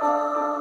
Música